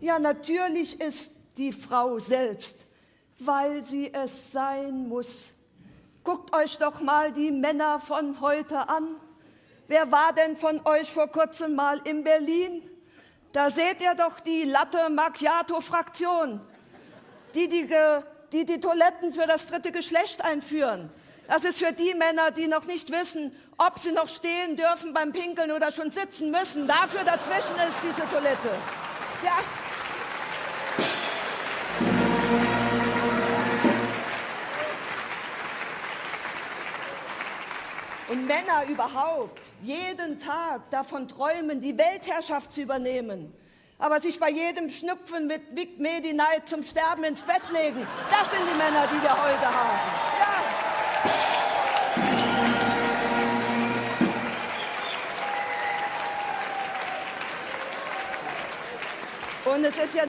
Ja, natürlich ist die Frau selbst, weil sie es sein muss. Guckt euch doch mal die Männer von heute an. Wer war denn von euch vor kurzem mal in Berlin? Da seht ihr doch die Latte Macchiato-Fraktion, die die, die die Toiletten für das dritte Geschlecht einführen. Das ist für die Männer, die noch nicht wissen, ob sie noch stehen dürfen beim Pinkeln oder schon sitzen müssen. Dafür dazwischen ist diese Toilette. Ja. Und Männer überhaupt jeden Tag davon träumen, die Weltherrschaft zu übernehmen, aber sich bei jedem Schnupfen mit Big Medi Night zum Sterben ins Bett legen. Das sind die Männer, die wir heute haben. Ja. Und es ist ja